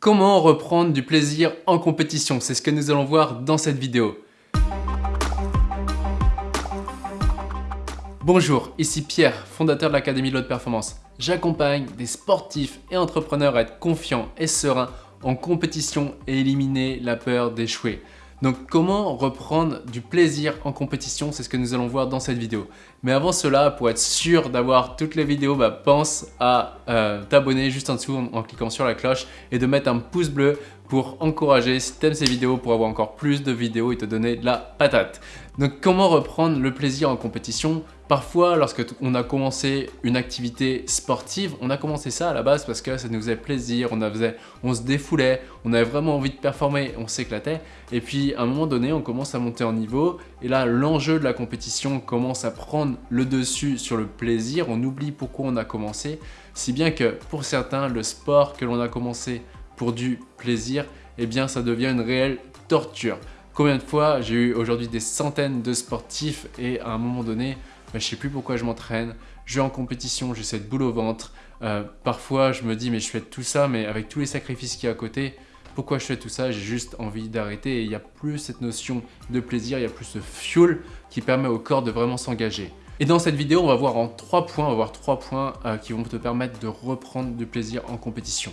Comment reprendre du plaisir en compétition? C'est ce que nous allons voir dans cette vidéo. Bonjour, ici Pierre, fondateur de l'Académie de l'Haute Performance. J'accompagne des sportifs et entrepreneurs à être confiants et sereins en compétition et éliminer la peur d'échouer. Donc comment reprendre du plaisir en compétition, c'est ce que nous allons voir dans cette vidéo. Mais avant cela, pour être sûr d'avoir toutes les vidéos, bah, pense à euh, t'abonner juste en dessous en, cliquant sur la cloche et de mettre un pouce bleu pour encourager, si tu aimes ces vidéos, pour avoir encore plus de vidéos et te donner de la patate. Donc comment reprendre le plaisir en compétition? Parfois, lorsque on a commencé une activité sportive, on a commencé ça à la base parce que ça nous faisait plaisir, on, on se défoulait, on avait vraiment envie de performer, on s'éclatait. Et puis, à un moment donné, on commence à monter en niveau. Et là, l'enjeu de la compétition commence à prendre le dessus sur le plaisir. On oublie pourquoi on a commencé. Si bien que, pour certains, le sport que l'on a commencé pour du plaisir, eh bien, ça devient une réelle torture. Combien de fois j'ai eu aujourd'hui des centaines de sportifs et à un moment donné, je je sais plus pourquoi je m'entraîne, je vais en compétition, j'ai cette boule au ventre. Euh, parfois, je me dis, mais je fais tout ça, mais avec tous les sacrifices qu'il y a à côté, pourquoi je fais tout ça? J'ai juste envie d'arrêter et il n'y a plus cette notion de plaisir, il n'y a plus ce fuel qui permet au corps de vraiment s'engager. Et dans cette vidéo, on va voir en trois points, on va voir trois points euh, qui vont te permettre de reprendre du plaisir en compétition.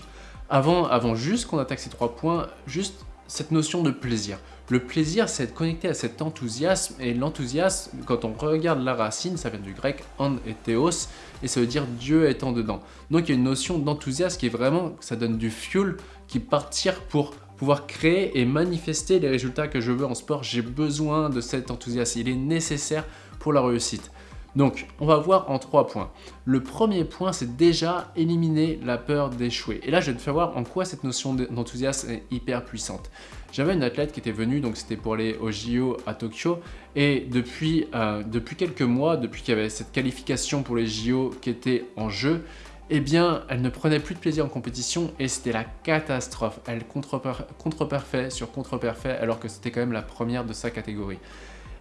Avant, avant juste qu'on attaque ces trois points, juste cette notion de plaisir. Le plaisir, c'est être connecté à cet enthousiasme, et l'enthousiasme, quand on regarde la racine, ça vient du grec « an » et « théos », et ça veut dire « Dieu étant dedans ». Donc il y a une notion d'enthousiasme qui est vraiment, ça donne du fuel qui partir pour pouvoir créer et manifester les résultats que je veux en sport. J'ai besoin de cet enthousiasme, il est nécessaire pour la réussite. Donc, on va voir en trois points. Le premier point, c'est déjà éliminer la peur d'échouer. Et là, je vais te faire voir en quoi cette notion d'enthousiasme est hyper puissante. J'avais une athlète qui était venue, donc c'était pour au JO à Tokyo, et depuis, euh, depuis quelques mois, depuis qu'il y avait cette qualification pour les JO qui était en jeu, eh bien, elle ne prenait plus de plaisir en compétition et c'était la catastrophe. Elle contre-perfait sur contre-perfait alors que c'était quand même la première de sa catégorie.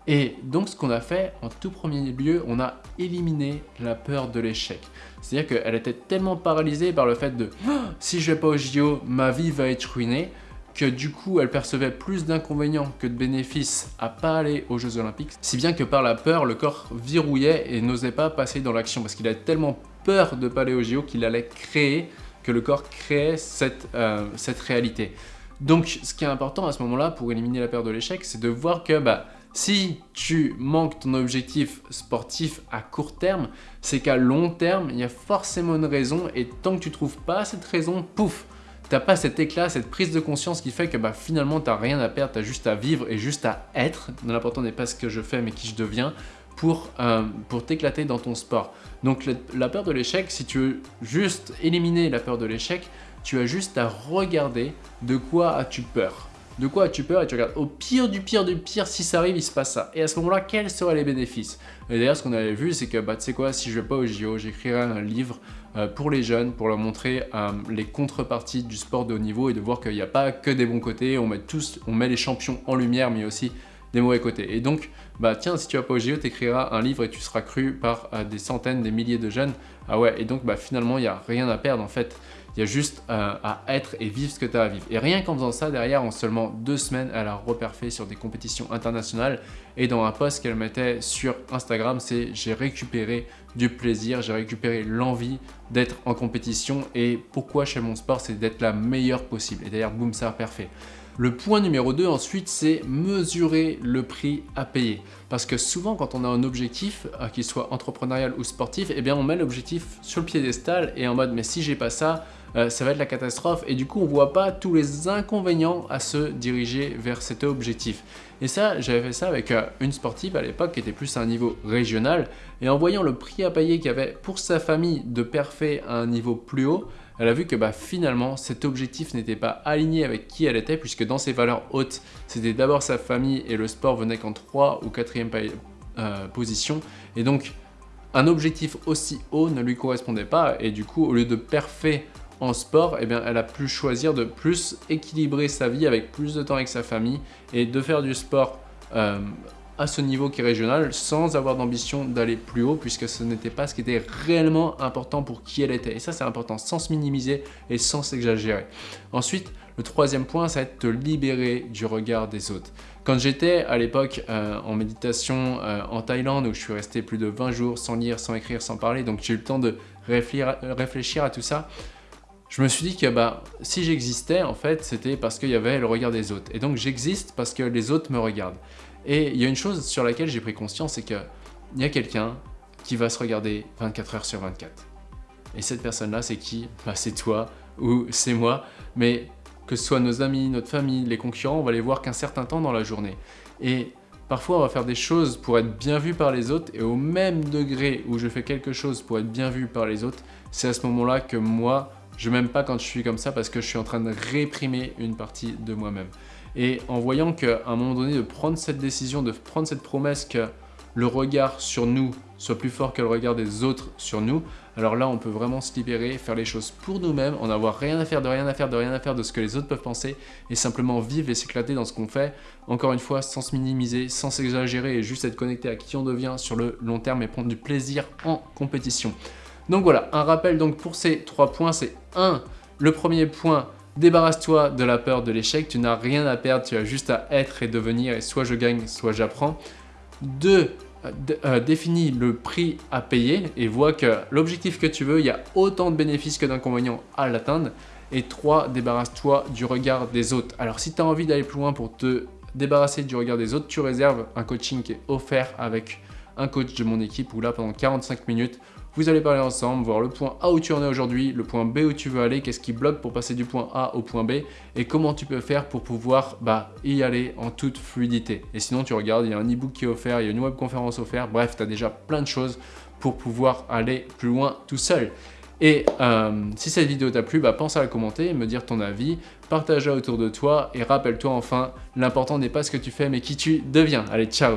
Et donc ce qu'on a fait, en tout premier lieu, on a éliminé la peur de l'échec. C'est-à-dire qu'elle était tellement paralysée par le fait de si je vais pas au JO, ma vie va être ruinée », que du coup elle percevait plus d'inconvénients que de bénéfices à pas aller aux Jeux Olympiques, si bien que par la peur, le corps verrouillait et n'osait pas passer dans l'action parce qu'il avait tellement peur de pas aller aux JO qu'il allait créer, que le corps créait cette, euh, cette réalité. Donc ce qui est important à ce moment-là pour éliminer la peur de l'échec, c'est de voir que bah, si tu manques ton objectif sportif à court terme, c'est qu'à long terme, il y a forcément une raison et tant que tu trouves pas cette raison, pouf, t'as pas cet éclat, cette prise de conscience qui fait que bah, finalement t'as rien à perdre, t'as juste à vivre et juste à être. L'important n'est pas ce que je fais mais qui je deviens pour, euh, pour t'éclater dans ton sport. Donc la peur de l'échec, si tu veux juste éliminer la peur de l'échec, tu as juste à regarder de quoi as-tu peur. De quoi as-tu peur Et tu regardes au pire du pire du pire, si ça arrive, il se passe ça. Et à ce moment-là, quels seraient les bénéfices? Et d'ailleurs, ce qu'on avait vu, c'est que, bah, tu sais quoi, si je vais pas au JO, j'écrirai un livre euh, pour les jeunes, pour leur montrer euh, les contreparties du sport de haut niveau et de voir qu'il n'y a pas que des bons côtés, on met, tous, on met les champions en lumière, mais aussi des mauvais côtés. Et donc, bah tiens, si tu vas pas au JO, tu écriras un livre et tu seras cru par euh, des centaines, des milliers de jeunes. Ah ouais, et donc bah finalement, il n'y a rien à perdre en fait. Il y a juste euh, à être et vivre ce que tu as à vivre. Et rien qu'en faisant ça, derrière, en seulement deux semaines, elle a reperfait sur des compétitions internationales. Et dans un post qu'elle mettait sur Instagram, c'est « j'ai récupéré du plaisir, j'ai récupéré l'envie d'être en compétition. Et pourquoi chez mon sport, c'est d'être la meilleure possible. » Et d'ailleurs, boum, ça a parfait. Le point numéro 2 ensuite, c'est mesurer le prix à payer. Parce que souvent, quand on a un objectif, euh, qu'il soit entrepreneurial ou sportif, eh bien on met l'objectif sur le piédestal et en mode « mais si j'ai pas ça, euh, ça va être la catastrophe » et du coup, on voit pas tous les inconvénients à se diriger vers cet objectif. Et ça, j'avais fait ça avec euh, une sportive à l'époque qui était plus à un niveau régional et en voyant le prix à payer qu'il y avait pour sa famille de parfait à un niveau plus haut, elle a vu que bah, finalement cet objectif n'était pas aligné avec qui elle était puisque dans ses valeurs hautes, c'était d'abord sa famille et le sport venait qu'en 3 ou 4e euh, position. Et donc un objectif aussi haut ne lui correspondait pas et du coup au lieu de parfait en sport, eh bien, elle a pu choisir de plus équilibrer sa vie avec plus de temps avec sa famille et de faire du sport euh, à ce niveau qui est régional sans avoir d'ambition d'aller plus haut puisque ce n'était pas ce qui était réellement important pour qui elle était. Et ça, c'est important sans se minimiser et sans s'exagérer. Ensuite, le troisième point, ça va être te libérer du regard des autres. Quand j'étais à l'époque euh, en méditation euh, en Thaïlande où je suis resté plus de 20 jours sans lire, sans écrire, sans parler, donc j'ai eu le temps de réfléchir à tout ça, je me suis dit que bah, si j'existais, en fait, c'était parce qu'il y avait le regard des autres. Et donc j'existe parce que les autres me regardent. Et il y a une chose sur laquelle j'ai pris conscience, c'est qu'il y a quelqu'un qui va se regarder 24 heures sur 24. Et cette personne-là, c'est qui? Bah, C'est toi ou c'est moi. Mais que ce soit nos amis, notre famille, les concurrents, on va les voir qu'un certain temps dans la journée. Et parfois, on va faire des choses pour être bien vu par les autres, et au même degré où je fais quelque chose pour être bien vu par les autres, c'est à ce moment-là que moi, je m'aime pas quand je suis comme ça parce que je suis en train de réprimer une partie de moi-même. Et en voyant qu'à un moment donné, de prendre cette décision, de prendre cette promesse que le regard sur nous soit plus fort que le regard des autres sur nous, alors là, on peut vraiment se libérer, faire les choses pour nous-mêmes, en avoir rien à faire, de rien à faire, de rien à faire de ce que les autres peuvent penser, et simplement vivre et s'éclater dans ce qu'on fait, encore une fois, sans se minimiser, sans s'exagérer, et juste être connecté à qui on devient sur le long terme et prendre du plaisir en compétition. Donc voilà, un rappel donc pour ces trois points, c'est 1. Le premier point, débarrasse-toi de la peur de l'échec, tu n'as rien à perdre, tu as juste à être et devenir, et soit je gagne, soit j'apprends. 2. Euh, définis le prix à payer et vois que l'objectif que tu veux, il y a autant de bénéfices que d'inconvénients à l'atteindre. Et 3. Débarrasse-toi du regard des autres. Alors si tu as envie d'aller plus loin pour te débarrasser du regard des autres, tu réserves un coaching qui est offert avec un coach de mon équipe où là pendant 45 minutes, vous allez parler ensemble, voir le point A où tu en es aujourd'hui, le point B où tu veux aller, qu'est-ce qui bloque pour passer du point A au point B et comment tu peux faire pour pouvoir bah, y aller en toute fluidité. Et sinon, tu regardes, il y a un e-book qui est offert, il y a une webconférence offerte, bref, tu as déjà plein de choses pour pouvoir aller plus loin tout seul. Et euh, si cette vidéo t'a plu, bah, pense à la commenter, me dire ton avis, partage-la autour de toi et rappelle-toi enfin, l'important n'est pas ce que tu fais mais qui tu deviens. Allez, ciao